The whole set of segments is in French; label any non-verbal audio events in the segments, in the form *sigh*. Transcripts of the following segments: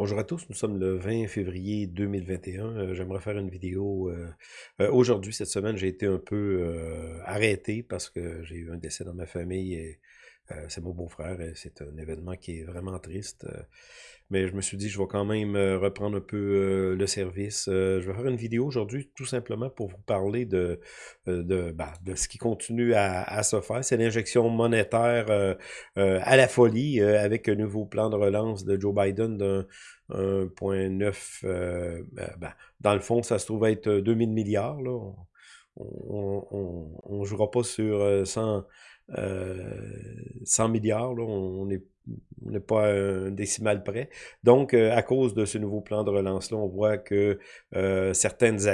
Bonjour à tous, nous sommes le 20 février 2021. Euh, J'aimerais faire une vidéo. euh, euh, Aujourd'hui, cette semaine, j'ai été un peu arrêté parce que j'ai eu un décès dans ma famille et euh, c'est mon beau-frère et c'est un événement qui est vraiment triste. euh, mais je me suis dit, je vais quand même euh, reprendre un peu le service. Je vais faire une vidéo aujourd'hui tout simplement pour vous parler de, bah, de ce qui continue à, se faire. C'est l'injection monétaire à la folie avec un nouveau plan de relance de Joe Biden d'un 1,9. euh, ben, ben, dans le fond, ça se trouve être 2000 milliards. Là. On ne jouera pas sur euh, 100, euh, 100 milliards. Là. On n'est on pas un décimal près. Donc, euh, à cause de ce nouveau plan de relance-là, on voit que euh, certains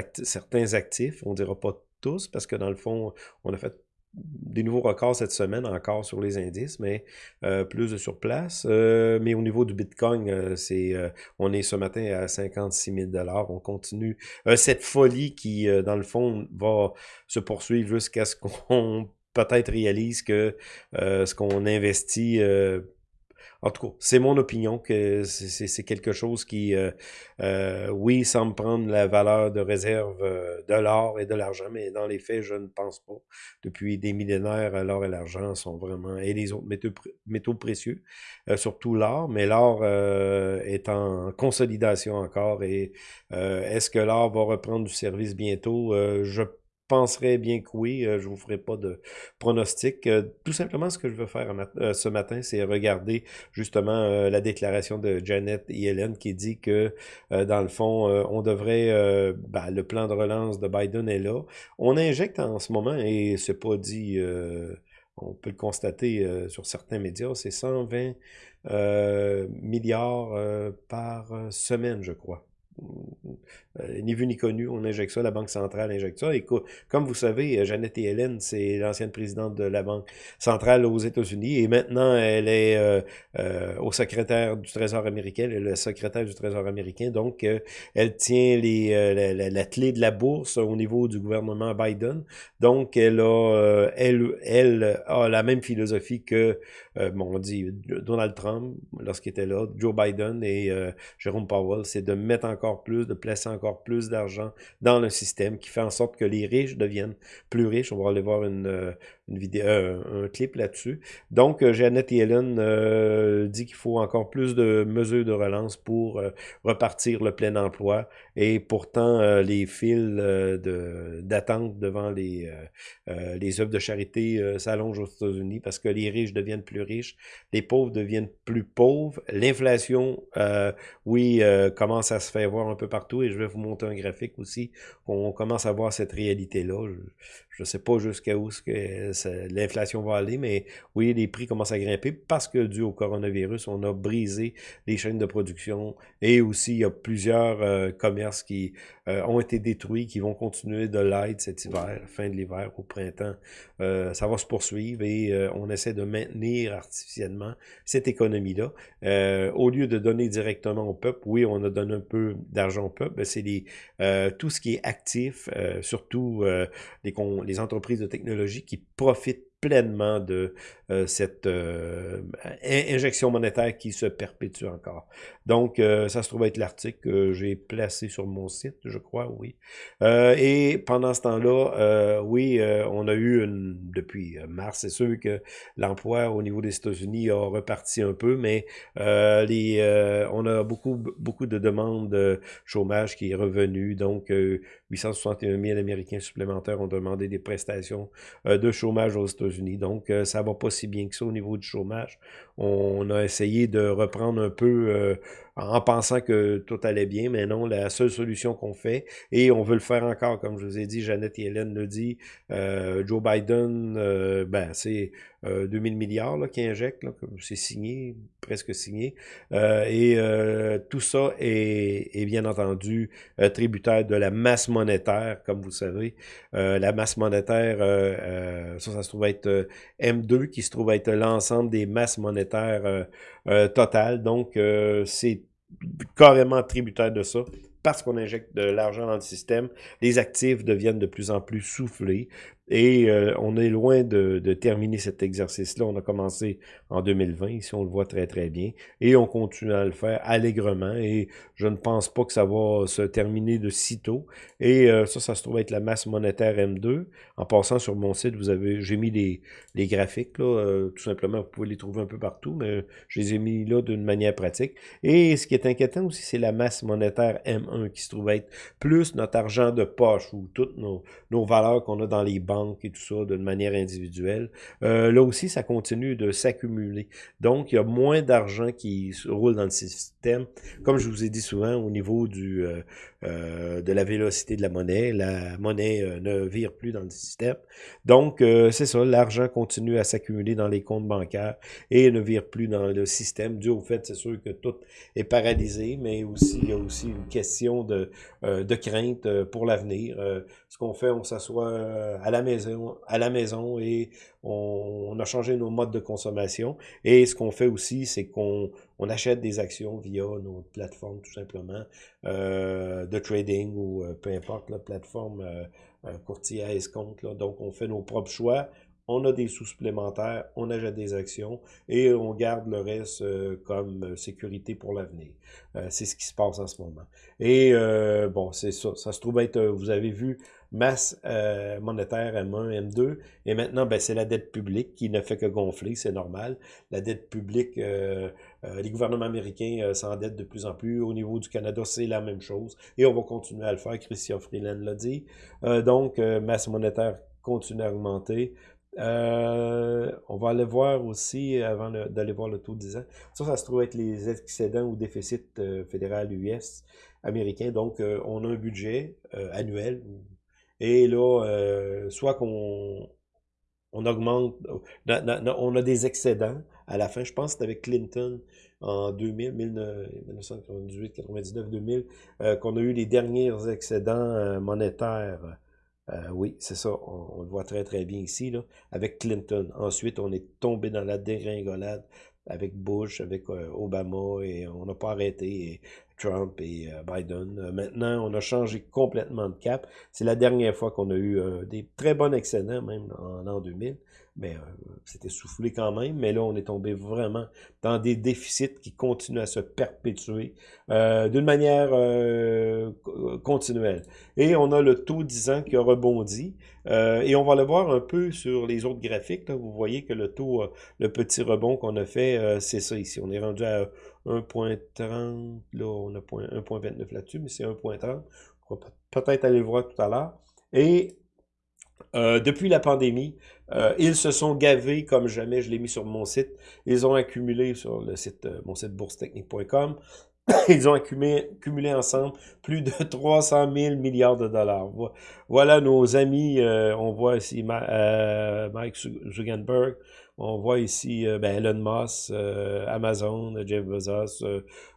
actifs, on ne dira pas tous, parce que dans le fond, on a fait des nouveaux records cette semaine encore sur les indices, mais euh, plus de sur place. Euh, mais au niveau du Bitcoin, euh, c'est, euh, on est ce matin à 56 000 On continue euh, cette folie qui, euh, dans le fond, va se poursuivre jusqu'à ce *laughs* qu'on peut-être réalise que ce qu'on investit en tout cas, c'est mon opinion que c'est quelque chose qui, euh, euh, oui, semble prendre la valeur de réserve euh, de l'or et de l'argent, mais dans les faits, je ne pense pas. Depuis des millénaires, euh, l'or et l'argent sont vraiment, et les autres métaux, métaux précieux, euh, surtout l'or, mais l'or est en consolidation encore. Et est-ce que l'or va reprendre du service bientôt? Je penserais bien que oui. Euh, je vous ferai pas de pronostic. Euh, tout simplement, ce que je veux faire euh, ce matin, c'est regarder justement la déclaration de Janet Yellen qui dit que, dans le fond, on devrait, ben, le plan de relance de Biden est là. On injecte en ce moment, et c'est pas dit, on peut le constater sur certains médias, c'est 120 euh, milliards par semaine, je crois. Euh, ni vu ni connu, on injecte ça, la Banque centrale injecte ça. Et co- comme vous savez, euh, Janet Yellen, c'est l'ancienne présidente de la Banque centrale aux États-Unis et maintenant elle est euh, au secrétaire du Trésor américain, elle est le secrétaire du Trésor américain, donc elle tient les, la, la- la clé de la bourse au niveau du gouvernement Biden. Donc elle a, elle, elle a la même philosophie que, bon, on dit Donald Trump lorsqu'il était là, Joe Biden et Jérôme Powell, c'est de mettre encore plus, de placer encore plus d'argent dans le système qui fait en sorte que les riches deviennent plus riches. On va aller voir une, euh, une vidéo, euh, un clip là-dessus. Donc, euh, Janet Yellen euh, dit qu'il faut encore plus de mesures de relance pour repartir le plein emploi. Et pourtant, les files d'attente devant les, les œuvres de charité s'allongent aux États-Unis parce que les riches deviennent plus riches, les pauvres deviennent plus pauvres. L'inflation, oui, commence à se faire un peu partout et je vais vous montrer un graphique aussi. On commence à voir cette réalité-là. Je ne sais pas jusqu'à où l'inflation va aller, mais oui, les prix commencent à grimper parce que dû au coronavirus, on a brisé les chaînes de production et aussi il y a plusieurs euh, commerces qui euh, ont été détruits, qui vont continuer de l'être cet hiver, fin de l'hiver, au printemps. Euh, ça va se poursuivre et on essaie de maintenir artificiellement cette économie-là. Au lieu de donner directement au peuple, oui, on a donné un peu d'argent au peuple, c'est tout ce qui est actif, surtout les, les entreprises de technologie qui profitent pleinement de euh, cette euh, in- injection monétaire qui se perpétue encore. Donc, euh, ça se trouve être l'article que j'ai placé sur mon site, je crois, oui. Et pendant ce temps-là, oui, on a eu une, depuis mars, c'est sûr que l'emploi au niveau des États-Unis a reparti un peu, mais on a beaucoup, beaucoup de demandes de chômage qui est revenu, donc 861 000 Américains supplémentaires ont demandé des prestations euh, de chômage aux États-Unis. Donc, euh, ça va pas si bien que ça au niveau du chômage. On a essayé de reprendre un peu euh, en pensant que tout allait bien, mais non, la seule solution qu'on fait, et on veut le faire encore, comme je vous ai dit, Jeannette Yellen le dit, euh, Joe Biden, euh, ben, c'est euh, 2000 milliards qui injecte, c'est signé, presque signé, euh, et euh, tout ça est, est bien entendu tributaire de la masse monétaire, comme vous savez. Euh, la masse monétaire, ça, ça se trouve être euh, M2, qui se trouve être l'ensemble des masses monétaires totales. Donc, c'est carrément tributaire de ça. Parce qu'on injecte de l'argent dans le système, les actifs deviennent de plus en plus soufflés. Et euh, on est loin de, terminer cet exercice-là. On a commencé en 2020, ici on le voit très très bien, et on continue à le faire allègrement, et je ne pense pas que ça va se terminer de sitôt. Et euh, ça, ça se trouve être la masse monétaire M2. En passant sur mon site, vous avez, j'ai mis les, graphiques, là, euh, tout simplement, vous pouvez les trouver un peu partout, mais je les ai mis là d'une manière pratique. Et ce qui est inquiétant aussi, c'est la masse monétaire M1 qui se trouve être plus notre argent de poche ou toutes nos valeurs qu'on a dans les banques et tout ça d'une manière individuelle. Euh, là aussi, ça continue de s'accumuler. Donc, il y a moins d'argent qui roule dans le système. Comme je vous ai dit souvent, au niveau du euh, euh, de la vélocité de la monnaie, la monnaie ne vire plus dans le système. Donc, c'est ça, l'argent continue à s'accumuler dans les comptes bancaires et ne vire plus dans le système, dû au fait, c'est sûr que tout est paralysé, mais aussi il y a aussi une question de, de crainte pour l'avenir. ce qu'on fait, on s'assoit à la maison, à la maison et on, a changé nos modes de consommation. Et ce qu'on fait aussi, c'est qu'on on achète des actions via nos plateformes, tout simplement, euh, de trading ou euh, peu importe la plateforme euh, euh courtier à escompte. Là. Donc, on fait nos propres choix on a des sous supplémentaires, on achète des actions et on garde le reste euh, comme euh, sécurité pour l'avenir. Euh, c'est ce qui se passe en ce moment. Et bon, c'est ça. Ça se trouve être, vous avez vu, masse monétaire M1, M2, et maintenant, ben, c'est la dette publique qui ne fait que gonfler, c'est normal. La dette publique, les gouvernements américains s'endettent de plus en plus. Au niveau du Canada, c'est la même chose. Et on va continuer à le faire, Christian Freeland l'a dit. donc, masse monétaire continue à augmenter. Euh, on va aller voir aussi, avant d'aller voir le taux de 10 ans, ça, ça se trouve être les excédents ou déficits euh, fédéral US américains. Donc, euh, on a un budget annuel. Et là, soit qu'on on augmente, on a des excédents à la fin. Je pense que c'était avec Clinton en 2000, 1998, 99, 2000, qu'on a eu les derniers excédents monétaires euh, oui, c'est ça. On, le voit très, très bien ici, là, avec Clinton. Ensuite, on est tombé dans la dégringolade avec Bush, avec euh, Obama, et on n'a pas arrêté. Trump et euh, Biden. maintenant, on a changé complètement de cap. C'est la dernière fois qu'on a eu des très bons excédents, même en l'an 2000 mais euh, c'était soufflé quand même, mais là, on est tombé vraiment dans des déficits qui continuent à se perpétuer euh, d'une manière euh, continuelle. Et on a le taux 10 ans qui a rebondi, et on va le voir un peu sur les autres graphiques. Vous voyez que le taux, le petit rebond qu'on a fait, c'est ça ici. On est rendu à 1.30, là, on a 1.29 là-dessus, mais c'est 1.30. On va peut-être aller le voir tout à l'heure. Et euh, depuis la pandémie, euh, ils se sont gavés comme jamais, je l'ai mis sur mon site. Ils ont accumulé sur le site, euh, mon site boursetechnique.com, *coughs* ils ont accumulé, cumulé ensemble plus de *laughs* 300 000 milliards de dollars. Voilà nos amis, on voit ici Mike Zuckerberg, on voit ici euh, ben, Elon Musk, euh, Amazon, Jeff Bezos,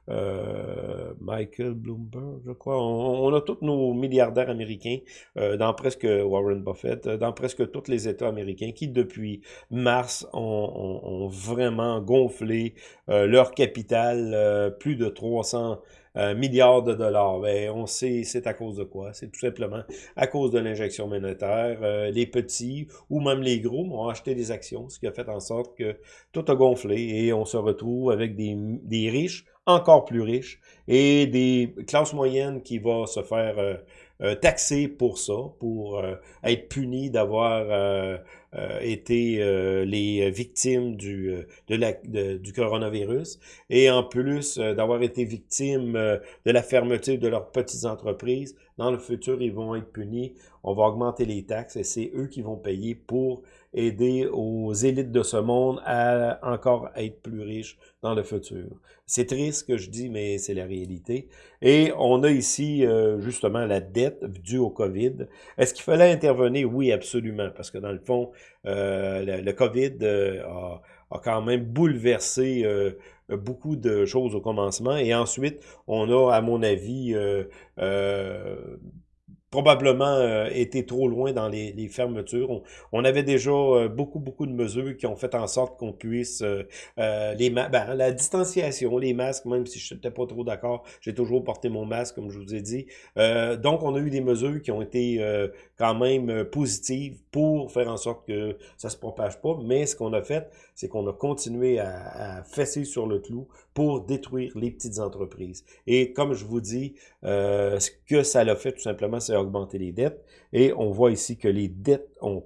euh, Michael Bloomberg, je crois. On, a tous nos milliardaires américains dans presque Warren Buffett, dans presque tous les États américains qui, depuis mars, ont, vraiment gonflé leur capital, plus de 300 euh, milliards de dollars. Ben, on sait c'est à cause de quoi? C'est tout simplement à cause de l'injection monétaire. Euh, les petits ou même les gros ont acheté des actions, ce qui a fait en sorte que tout a gonflé et on se retrouve avec des, riches encore plus riches et des classes moyennes qui vont se faire euh, euh, taxer pour ça, pour être punis d'avoir été les victimes du, de la, du coronavirus et en plus d'avoir été victimes de la fermeture de leurs petites entreprises. Dans le futur, ils vont être punis. On va augmenter les taxes et c'est eux qui vont payer pour aider aux élites de ce monde à encore être plus riches dans le futur. C'est triste ce que je dis, mais c'est la réalité. Et on a ici euh, justement la dette due au COVID. Est-ce qu'il fallait intervenir? Oui, absolument, parce que dans le fond, euh, le, COVID euh, a, a, quand même bouleversé beaucoup de choses au commencement. Et ensuite, on a, à mon avis, probablement euh, été trop loin dans les, les fermetures. On, avait déjà euh, beaucoup, beaucoup de mesures qui ont fait en sorte qu'on puisse... Euh, les ben, la distanciation, les masques, même si je n'étais pas trop d'accord, j'ai toujours porté mon masque, comme je vous ai dit. donc, on a eu des mesures qui ont été quand même positives pour faire en sorte que ça se propage pas. Mais ce qu'on a fait, c'est qu'on a continué à, fesser sur le clou pour détruire les petites entreprises. Et comme je vous dis, euh, ce que ça l'a fait tout simplement, c'est augmenter les dettes. Et on voit ici que les dettes ont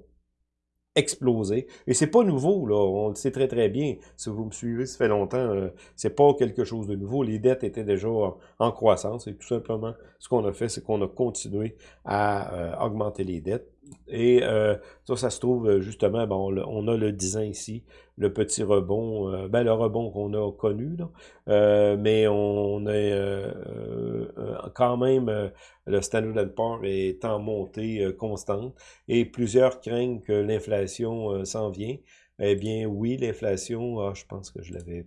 explosé. Et c'est pas nouveau, là. On le sait très, très bien. Si vous me suivez, ça fait longtemps, euh, c'est pas quelque chose de nouveau. Les dettes étaient déjà en, croissance. Et tout simplement, ce qu'on a fait, c'est qu'on a continué à euh, augmenter les dettes. Et euh, ça, ça se trouve euh, justement, bon, on a le 10 ans ici, le petit rebond, euh, ben le rebond qu'on a connu, là, mais on est quand même, le Standard Poor's est en montée constante et plusieurs craignent que l'inflation s'en vient. Eh bien, oui, l'inflation, ah, je pense que je l'avais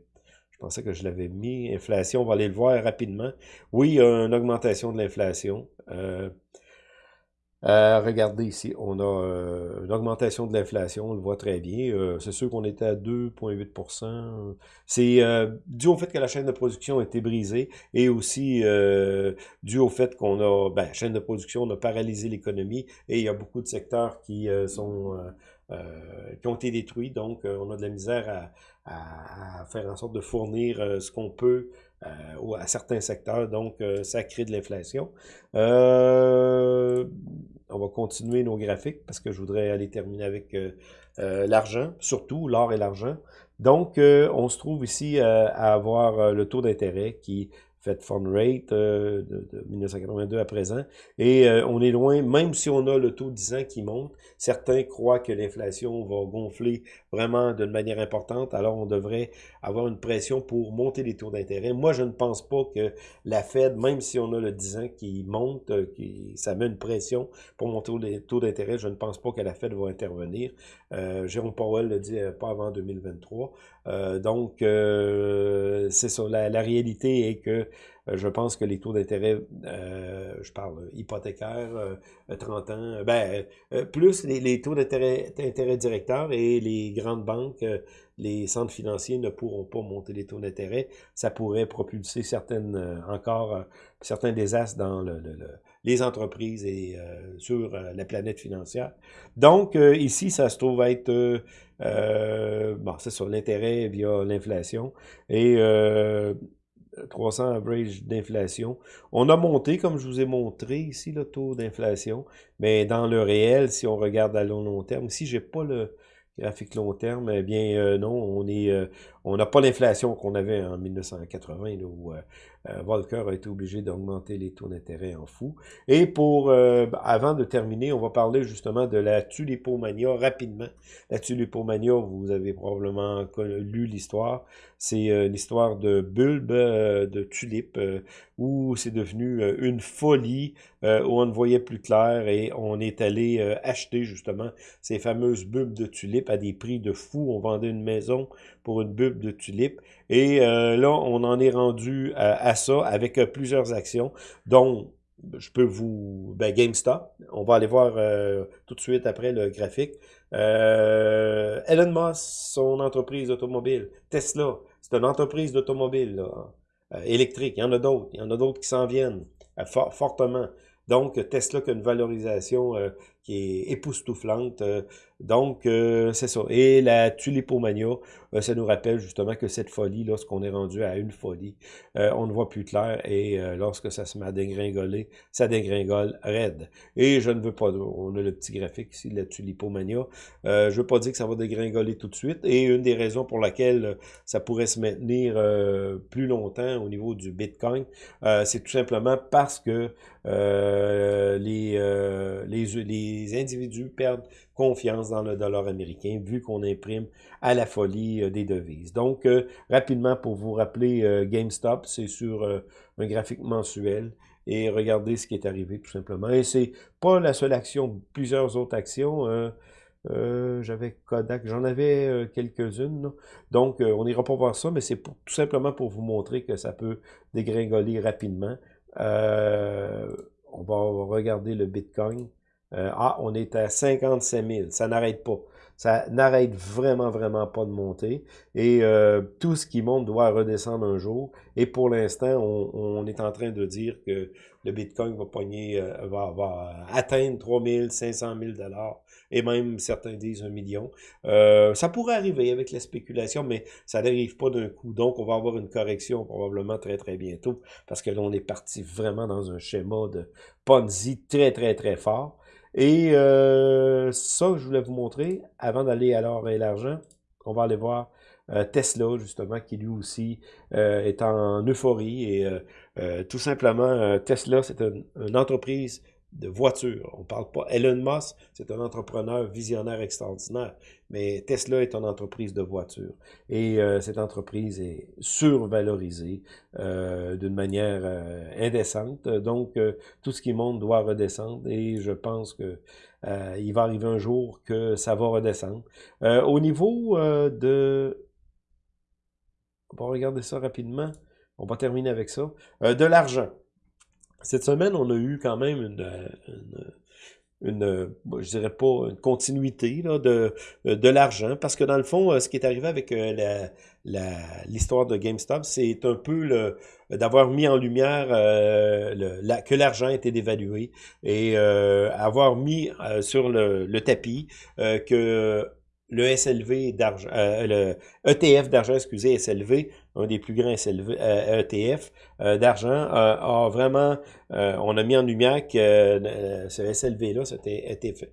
je pensais que je l'avais mis. Inflation, on va aller le voir rapidement. Oui, il y a une augmentation de l'inflation. Euh, regardez ici, on a euh, une augmentation de l'inflation, on le voit très bien. Euh, c'est sûr qu'on était à 2,8% C'est dû au fait que la chaîne de production a été brisée et aussi dû au fait qu'on a, ben, chaîne de production, on a paralysé l'économie et il y a beaucoup de secteurs qui sont qui ont été détruits. Donc, on a de la misère à, à faire en sorte de fournir ce qu'on peut euh, à certains secteurs, donc euh, ça crée de l'inflation. Euh, on va continuer nos graphiques parce que je voudrais aller terminer avec l'argent, surtout l'or et l'argent. Donc, on se trouve ici à avoir le taux d'intérêt qui Fed Fund Rate de, de, 1982 à présent. Et on est loin, même si on a le taux 10 ans qui monte, certains croient que l'inflation va gonfler vraiment d'une manière importante, alors on devrait avoir une pression pour monter les taux d'intérêt. Moi, je ne pense pas que la Fed, même si on a le 10 ans qui monte, euh, qui, ça met une pression pour monter les taux d'intérêt, je ne pense pas que la Fed va intervenir. Euh, Jérôme Powell le dit euh, pas avant 2023. Euh, donc, euh, c'est ça. La, réalité est que je pense que les taux d'intérêt, je parle hypothécaire, 30 ans, ben, plus les, taux d'intérêt directeurs et les grandes banques, euh, les centres financiers ne pourront pas monter les taux d'intérêt. Ça pourrait propulser certaines euh, encore euh, certains désastres dans le, les entreprises et sur la planète financière. Donc, ici, ça se trouve être bon, c'est sur l'intérêt via l'inflation. Et 300 average d'inflation. On a monté, comme je vous ai montré ici, le taux d'inflation, mais dans le réel, si on regarde à long, long terme, si j'ai pas le, graphique long terme, eh bien euh, non, on est euh, on n'a pas l'inflation qu'on avait en 1980, où euh, Volcker a été obligé d'augmenter les taux d'intérêt en fou. Et pour avant de terminer, on va parler justement de la tulipomania rapidement. La tulipomania, vous avez probablement lu l'histoire. C'est l'histoire de bulbes de tulipes où c'est devenu une folie, où on ne voyait plus clair et on est allé acheter justement ces fameuses bulbes de tulipes à des prix de fou. On vendait une maison pour une bulbe de tulipes. Et euh, là, on en est rendu à, ça avec euh, plusieurs actions, dont je peux vous... Ben, GameStop, on va aller voir euh, tout de suite après le graphique. Elon Musk, son entreprise automobile. Tesla, c'est une entreprise d'automobile électrique. Il y en a d'autres. Il y en a d'autres qui s'en viennent fortement. Donc, Tesla qui a une valorisation qui est époustouflante. Donc, euh, c'est ça. Et la tulipomania, euh, ça nous rappelle justement que cette folie, lorsqu'on est rendu à une folie, euh, on ne voit plus clair et lorsque ça se met à dégringoler, ça dégringole raide. Et je ne veux pas, on a le petit graphique ici, la tulipomania, je ne veux pas dire que ça va dégringoler tout de suite et une des raisons pour laquelle ça pourrait se maintenir plus longtemps au niveau du Bitcoin, c'est tout simplement parce que les, les, les individus perdent confiance dans le dollar américain, vu qu'on imprime à la folie euh, des devises. Donc, euh, rapidement, pour vous rappeler, euh, GameStop, c'est sur un graphique mensuel, et regardez ce qui est arrivé, tout simplement. Et c'est pas la seule action, plusieurs autres actions. J'avais Kodak, j'en avais quelques-unes. Donc, on n'ira pas voir ça, mais c'est tout simplement pour vous montrer que ça peut dégringoler rapidement on va regarder le Bitcoin. Ah, on est à 57 000. Ça n'arrête pas. Ça n'arrête vraiment, vraiment pas de monter. Et euh, tout ce qui monte doit redescendre un jour. Et pour l'instant, on, est en train de dire que le Bitcoin va pogner, euh, va, va atteindre 3500 000 dollars et même certains disent un million. Euh, ça pourrait arriver avec la spéculation, mais ça n'arrive pas d'un coup. Donc, on va avoir une correction probablement très, très bientôt parce que là, on est parti vraiment dans un schéma de Ponzi très, très, très fort. Et euh, ça, je voulais vous montrer, avant d'aller à l'or et l'argent, on va aller voir euh, Tesla, justement, qui lui aussi euh, est en euphorie. Et tout simplement, Tesla, c'est une entreprise de voitures. On parle pas. Elon Musk, c'est un entrepreneur visionnaire extraordinaire, mais Tesla est une entreprise de voitures. Et euh, cette entreprise est survalorisée euh, d'une manière euh, indécente. Donc, tout ce qui monte doit redescendre et je pense que il va arriver un jour que ça va redescendre. au niveau de... On va regarder ça rapidement. On va terminer avec ça. de l'argent. Cette semaine, on a eu quand même une, une, je dirais pas une continuité là, de, de l'argent, parce que dans le fond, euh, ce qui est arrivé avec euh, l'histoire de GameStop, c'est un peu d'avoir mis en lumière euh, le, que l'argent était dévalué et avoir mis sur le, le tapis que le SLV d'argent, euh, le ETF d'argent, excusez, SLV, un des plus grands SLV, euh, ETF euh, d'argent, a vraiment, on a mis en lumière que ce SLV-là, c'était ETF,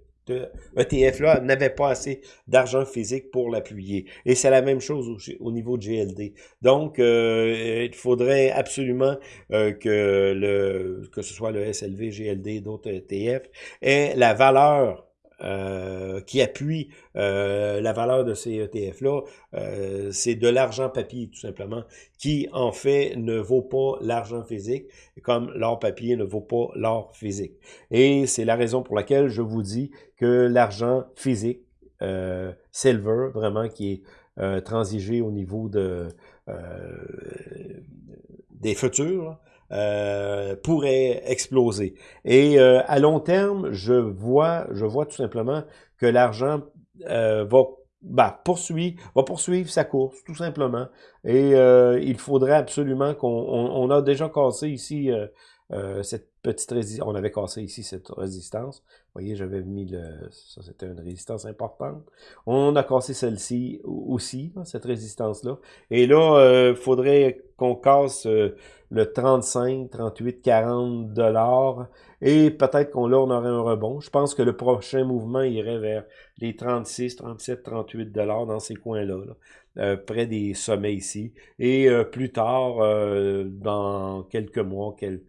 ETF-là n'avait pas assez d'argent physique pour l'appuyer. Et c'est la même chose au, niveau de GLD. Donc, il faudrait absolument que le que ce soit le SLV, GLD, d'autres ETF, aient la valeur euh, qui appuie euh, la valeur de ces ETF-là, euh, c'est de l'argent papier, tout simplement, qui, en fait, ne vaut pas l'argent physique, comme l'or papier ne vaut pas l'or physique. Et c'est la raison pour laquelle je vous dis que l'argent physique, silver, vraiment, qui est transigé au niveau de des futurs, euh, pourrait exploser. Et euh, à long terme, je vois, je vois tout simplement que l'argent euh, va bah, poursuivre, va poursuivre sa course, tout simplement. Et il faudrait absolument qu'on on, a déjà cassé ici cette petite résistance. On avait cassé ici cette résistance. Voyez, j'avais mis le... Ça, c'était une résistance importante. On a cassé celle-ci aussi, cette résistance-là. Et là, il faudrait qu'on casse le 35, 38, 40 dollars. Et peut-être qu'on là, on aurait un rebond. Je pense que le prochain mouvement irait vers les 36, 37, 38 dollars dans ces coins-là, euh, près des sommets ici. Et euh, plus tard, euh, dans quelques mois, quelques,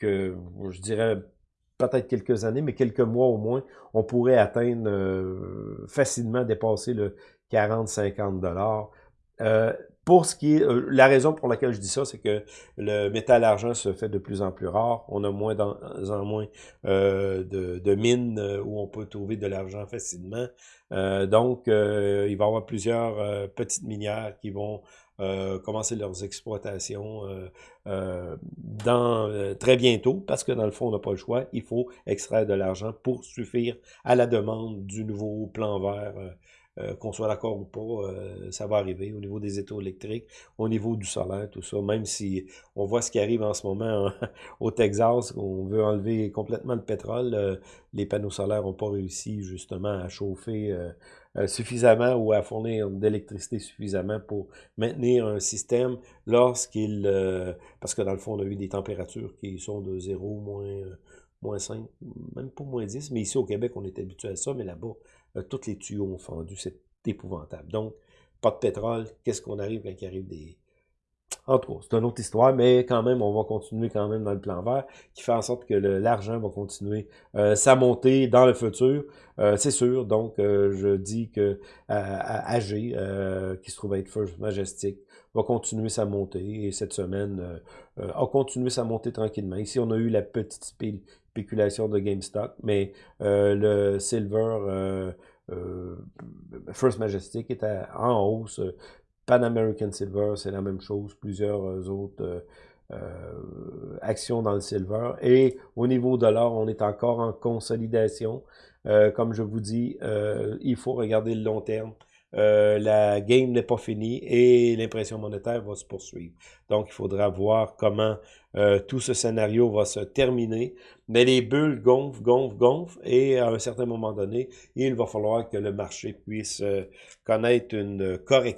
je dirais peut-être quelques années, mais quelques mois au moins, on pourrait atteindre facilement dépasser le 40-50 dollars. Pour ce qui est, euh, la raison pour laquelle je dis ça, c'est que le métal argent se fait de plus en plus rare. On a moins en moins euh, de, mines euh, où on peut trouver de l'argent facilement. donc, il va y avoir plusieurs petites minières qui vont commencer leurs exploitations dans très bientôt, parce que dans le fond, on n'a pas le choix. Il faut extraire de l'argent pour suffire à la demande du nouveau plan vert euh, qu'on soit d'accord ou pas, euh, ça va arriver au niveau des étaux électriques, au niveau du solaire, tout ça, même si on voit ce qui arrive en ce moment *laughs* au Texas, on veut enlever complètement le pétrole, euh, les panneaux solaires n'ont pas réussi justement à chauffer suffisamment ou à fournir d'électricité suffisamment pour maintenir un système lorsqu'il... parce que dans le fond, on a eu des températures qui sont de 0, moins, moins 5, même pas moins 10, mais ici au Québec, on est habitué à ça, mais là-bas, euh, tous les tuyaux ont fendu. C'est épouvantable. Donc, pas de pétrole. Qu'est-ce qu'on arrive quand il arrive des... En tout cas, c'est une autre histoire, mais quand même, on va continuer quand même dans le plan vert, qui fait en sorte que l'argent va continuer euh, sa montée dans le futur. Euh, c'est sûr, donc je dis que AG, qui se trouve être First Majestic, va continuer sa montée, et cette semaine a continué sa montée tranquillement. Ici, on a eu la petite spéculation de GameStop, mais le Silver euh, First Majestic était en hausse. Pan American Silver, c'est la même chose. Plusieurs euh, autres action dans le silver. Et au niveau de l'or, on est encore en consolidation. comme je vous dis, il faut regarder le long terme. Euh, la game n'est pas finie et l'impression monétaire va se poursuivre. Donc, il faudra voir comment euh, tout ce scénario va se terminer. Mais les bulles gonflent, gonflent, gonflent et à un certain moment donné, il va falloir que le marché puisse euh, connaître une correction